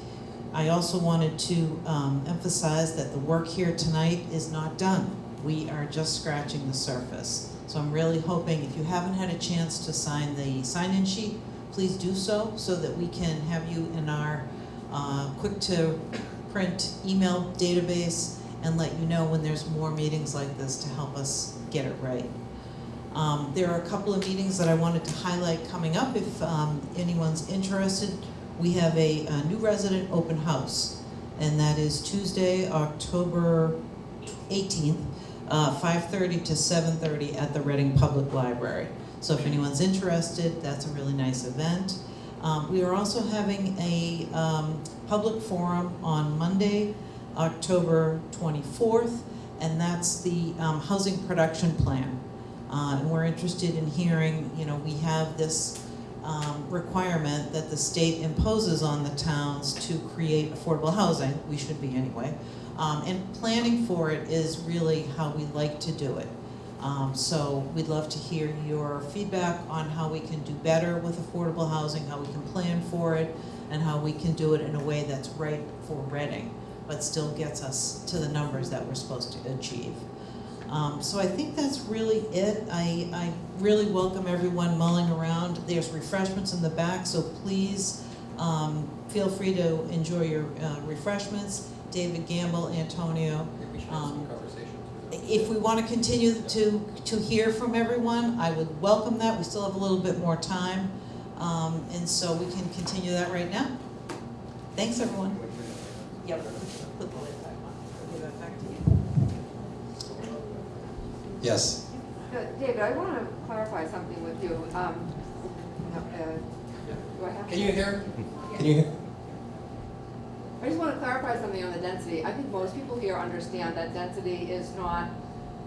I also wanted to um, emphasize that the work here tonight is not done. We are just scratching the surface. So I'm really hoping if you haven't had a chance to sign the sign-in sheet, please do so, so that we can have you in our uh, quick-to-print email database and let you know when there's more meetings like this to help us get it right. Um, there are a couple of meetings that I wanted to highlight coming up if um, anyone's interested. We have a, a, new resident open house, and that is Tuesday, October 18th, uh, 5.30 to 7.30 at the Reading Public Library. So if anyone's interested, that's a really nice event. Um, we are also having a um, public forum on Monday, October 24th, and that's the um, housing production plan. Uh, and we're interested in hearing, you know, we have this um, requirement that the state imposes on the towns to create affordable housing, we should be anyway, um, and planning for it is really how we like to do it. Um, so we'd love to hear your feedback on how we can do better with affordable housing, how we can plan for it, and how we can do it in a way that's right for Reading, but still gets us to the numbers that we're supposed to achieve. Um, so I think that's really it. I, I really welcome everyone mulling around. There's refreshments in the back, so please um, feel free to enjoy your uh, refreshments. David Gamble, Antonia. Um, if we want to continue to, to hear from everyone, I would welcome that. We still have a little bit more time. Um, and so we can continue that right now. Thanks, everyone. Yep. Put the lid back on. Give that back to you. Yes. Uh, David, I want to clarify something with you. Um, uh, do I have Can to- you hear? Can you hear? I just want to clarify something on the density. I think most people here understand that density is not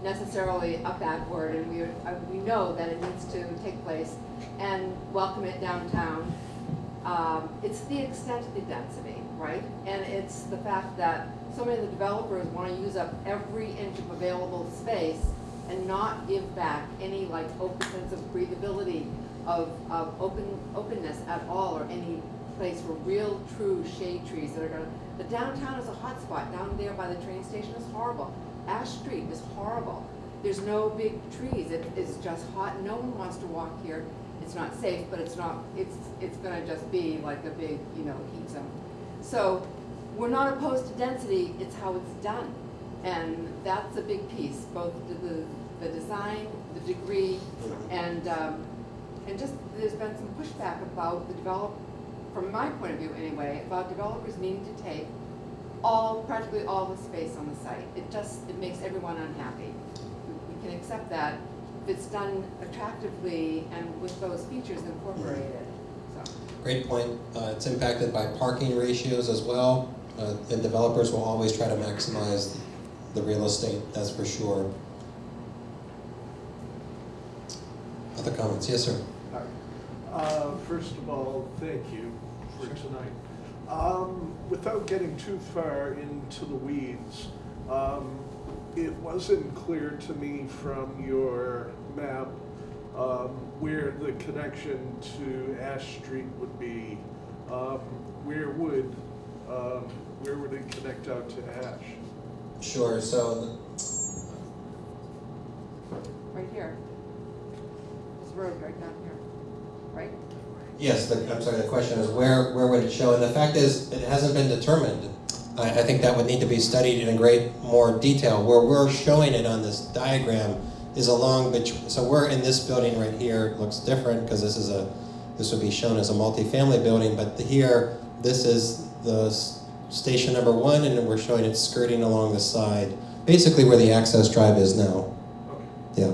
necessarily a bad word, and we, uh, we know that it needs to take place, and welcome it downtown. Um, it's the extent of the density, right? And it's the fact that so many of the developers want to use up every inch of available space and not give back any like open sense of breathability, of, of open openness at all, or any place for real, true shade trees that are gonna, the downtown is a hot spot. Down there by the train station is horrible. Ash Street is horrible. There's no big trees. It is just hot. No one wants to walk here. It's not safe, but it's not, it's, it's gonna just be like a big, you know, heat zone. So, we're not opposed to density, it's how it's done. And that's a big piece, both the, the, design, the degree, and, um, and just, there's been some pushback about the develop, from my point of view anyway, about developers needing to take all, practically all the space on the site. It just, it makes everyone unhappy. We- We can accept that if it's done attractively and with those features incorporated, so. Great point. Uh, it's impacted by parking ratios as well. Uh, and developers will always try to maximize the real estate, that's for sure. Other comments? Yes, sir. Uh, First of all, thank you for tonight. Um, Without getting too far into the weeds, um, it wasn't clear to me from your map um, where the connection to Ash Street would be. Um, Where would, um, where would it connect out to Ash? Sure, so Right here. This road right down here, right? Yes, the, I'm sorry, the question is where, where would it show? And the fact is, it hasn't been determined. I, I think that would need to be studied in great more detail. Where we're showing it on this diagram is along, bet- so we're in this building right here, It looks different because this is a, this would be shown as a multifamily building, but here, this is the station number one and we're showing it skirting along the side, basically where the access drive is now. Yeah.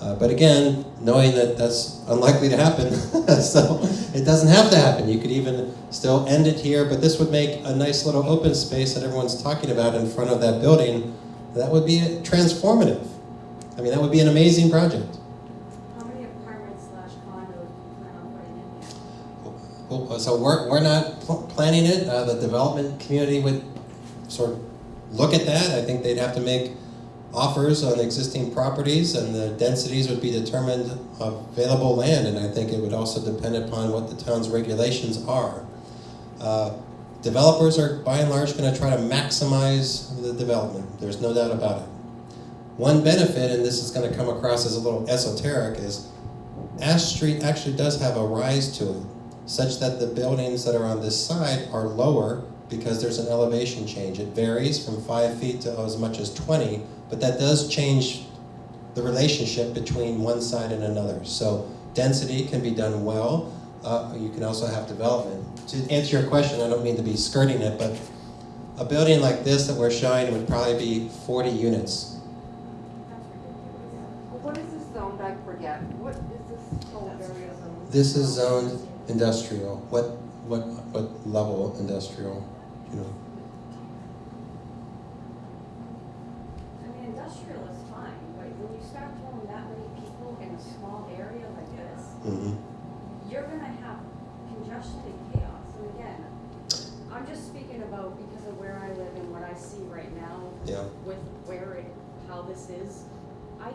Uh, but again, knowing that that's unlikely to happen, *laughs* so it doesn't have to happen. You could even still end it here, but this would make a nice little open space that everyone's talking about in front of that building. That would be transformative. I mean, that would be an amazing project. How many apartments slash condos do you plan on putting in here? Well, So we're, we're not pl- planning it. Uh, the development community would sort of look at that. I think they'd have to make offers on existing properties and the densities would be determined of available land. And I think it would also depend upon what the town's regulations are. Uh, developers are by and large going to try to maximize the development. There's no doubt about it. One benefit, and this is going to come across as a little esoteric, is Ash Street actually does have a rise to it, such that the buildings that are on this side are lower because there's an elevation change. It varies from five feet to as much as 20, but that does change the relationship between one side and another. So density can be done well. Uh, you can also have development. To answer your question, I don't mean to be skirting it, but a building like this that we're showing would probably be 40 units. Well, What is this zoned, I forget, what is this whole area zoned? This is zoned industrial. What, what, what level industrial, you know? I mean, industrial is fine, but when you start throwing that many people in a small area like this, Mhm. you're gonna have congestion and chaos. And again, I'm just speaking about because of where I live and what I see right now Yeah. with where it, how this is. I,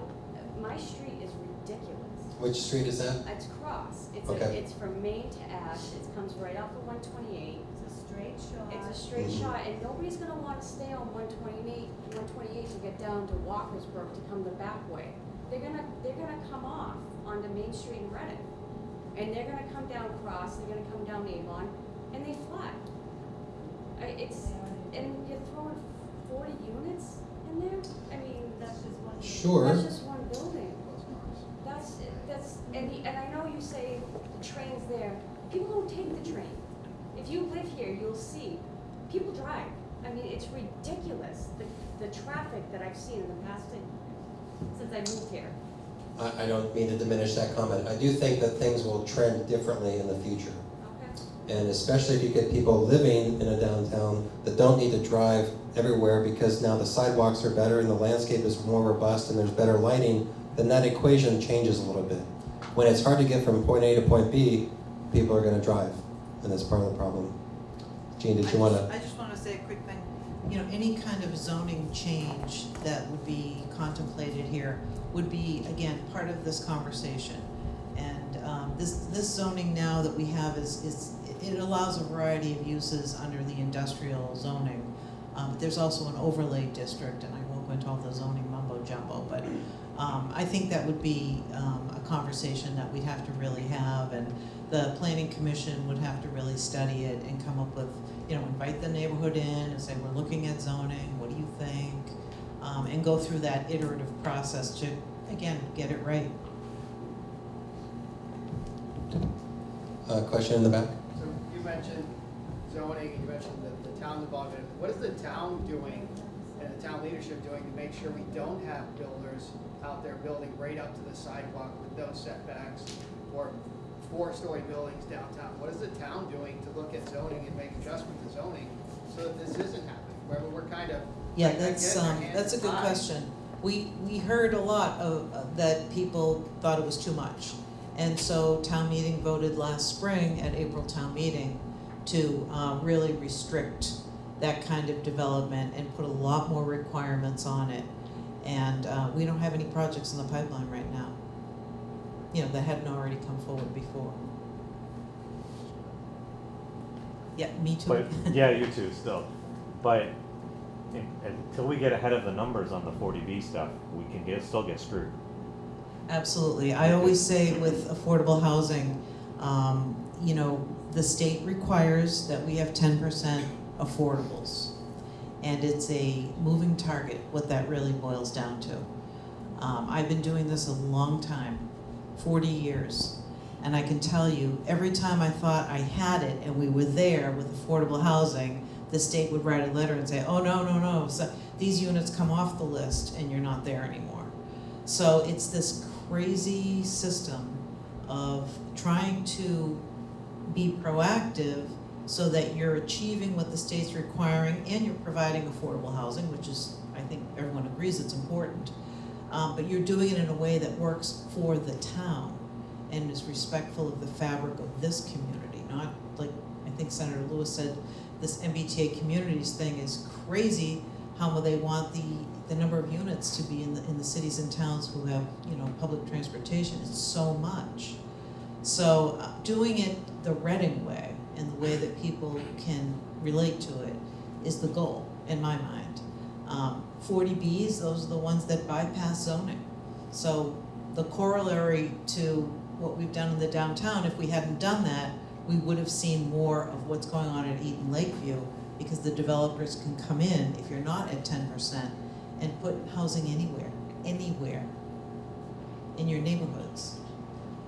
my street is ridiculous. Which street is that? It's cross. It's Okay. a, it's from Main to Ash. It comes right off of one twenty-eight. It's a straight shot. It's a straight Mhm. shot, and nobody's gonna wanna stay on one twenty-eight, one twenty-eight to get down to Walker's Brook to come the back way. They're gonna, they're gonna come off onto Main Street in Reading. And they're gonna come down Cross, they're gonna come down Avon, and they fly. I, it's, and you're throwing forty units in there? I mean, that's just one. Sure. That's just one building. That's, that's, and, the- and I know you say the train's there, people don't take the train. If you live here, you'll see, people drive. I mean, it's ridiculous, the, the traffic that I've seen in the past, since I moved here. I, I don't mean to diminish that comment. I do think that things will trend differently in the future. Okay. And especially if you get people living in a downtown that don't need to drive everywhere because now the sidewalks are better and the landscape is more robust and there's better lighting, then that equation changes a little bit. When it's hard to get from point A to point B, people are gonna drive, and that's part of the problem. Jean, did you wanna? I just want to say a quick thing. You know, any kind of zoning change that would be contemplated here would be, again, part of this conversation. And um, this, this zoning now that we have is, is, it allows a variety of uses under the industrial zoning. Um, There's also an overlay district, and I won't go into all the zoning mumbo jumbo, but um, I think that would be um, a conversation that we'd have to really have, and the planning commission would have to really study it and come up with, you know, invite the neighborhood in and say, we're looking at zoning, what do you think? Um, And go through that iterative process to, again, get it right. Uh, question in the back? So you mentioned zoning, you mentioned the, the town involvement. What is the town doing and the town leadership doing to make sure we don't have builders out there building right up to the sidewalk with no setbacks or four-story buildings downtown? What is the town doing to look at zoning and make adjustments to zoning so that this isn't happening? Where we're kind of. Yeah, that's, um, that's a good question. We, we heard a lot of, of- that people thought it was too much. And so town meeting voted last spring at April town meeting to, uh, really restrict that kind of development and put a lot more requirements on it. And, uh, we don't have any projects in the pipeline right now, you know, that hadn't already come forward before. Yeah, me too. But, *laughs* yeah, you too, still. But in- until we get ahead of the numbers on the forty B stuff, we can get, still get screwed. Absolutely. I always say with affordable housing, um, you know, the state requires that we have ten percent affordables. And it's a moving target, what that really boils down to. Um, I've been doing this a long time, forty years. And I can tell you, every time I thought I had it and we were there with affordable housing, the state would write a letter and say, oh, no, no, no, so these units come off the list and you're not there anymore. So it's this crazy system of trying to be proactive so that you're achieving what the state's requiring and you're providing affordable housing, which is, I think everyone agrees it's important. Um, but you're doing it in a way that works for the town and is respectful of the fabric of this community, not like, I think Senator Lewis said, this MBTA communities thing is crazy, how they want the, the number of units to be in the, in the cities and towns who have, you know, public transportation, it's so much. So, uh, doing it the Reading way, and the way that people can relate to it, is the goal, in my mind. Um, forty Bs, those are the ones that bypass zoning. So, the corollary to what we've done in the downtown, if we hadn't done that, we would have seen more of what's going on at Eaton Lakeview, because the developers can come in, if you're not at ten percent, and put housing anywhere, anywhere in your neighborhoods.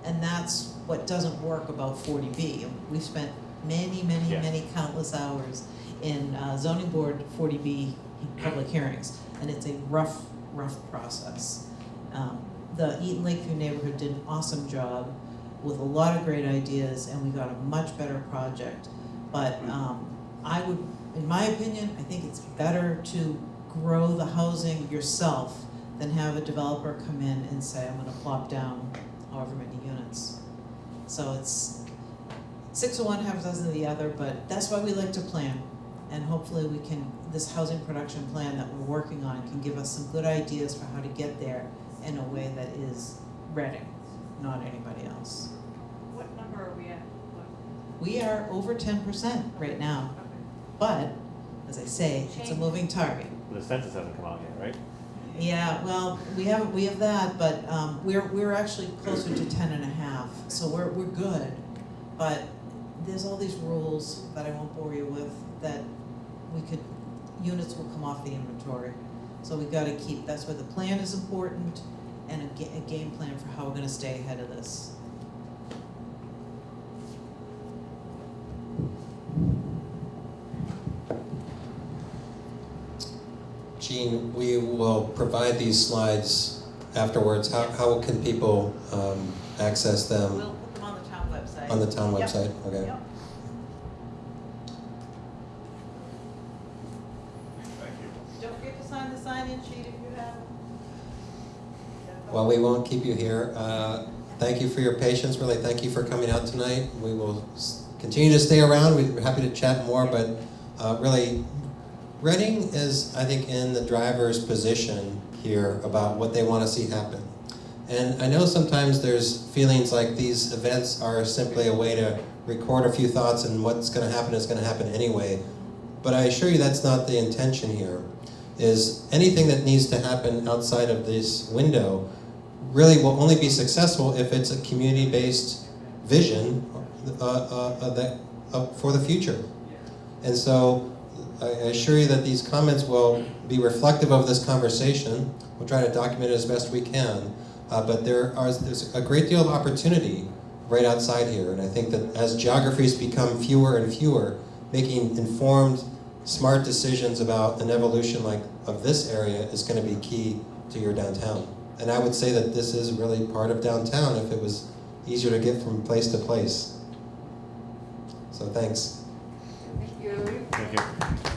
And that's what doesn't work about forty B. We've spent many, many, Yeah. many countless hours in uh, zoning board forty B public hearings, and it's a rough, rough process. Um, The Eaton Lakeview neighborhood did an awesome job with a lot of great ideas, and we got a much better project. But um, I would, in my opinion, I think it's better to grow the housing yourself than have a developer come in and say, I'm gonna plop down however many units. So it's six of one, half a dozen of the other, but that's why we like to plan. And hopefully we can, this housing production plan that we're working on can give us some good ideas for how to get there in a way that is Reading, not anybody else. What number are we at? We are over ten percent right now, but, as I say, it's a moving target. The census hasn't come out yet, right? Yeah, well, we have, we have that, but, um, we're, we're actually closer to ten and a half, so we're, we're good. But there's all these rules that I won't bore you with, that we could, units will come off the inventory. So we gotta keep, that's where the plan is important, and a ga- a game plan for how we're gonna stay ahead of this. Jean, we will provide these slides afterwards. How, how can people um, access them We'll put them on the town website. On the town Yep. website? Okay. Yep. Don't forget to sign the sign-in sheet if you have. Well, we won't keep you here. Uh, Thank you for your patience, really, thank you for coming out tonight. We will s- continue to stay around, we're happy to chat more, but uh, really, Reading is, I think, in the driver's position here about what they want to see happen. And I know sometimes there's feelings like these events are simply a way to record a few thoughts and what's going to happen is going to happen anyway. But I assure you that's not the intention here. Is anything that needs to happen outside of this window really will only be successful if it's a community-based vision uh, uh, uh, that, uh, for the future. And so I I assure you that these comments will be reflective of this conversation. We'll try to document it as best we can. Uh, but there are, there's a great deal of opportunity right outside here. And I think that as geographies become fewer and fewer, making informed, smart decisions about an evolution like of this area is going to be key to your downtown. And I would say that this is really part of downtown if it was easier to get from place to place. So thanks. Thank you. Thank you.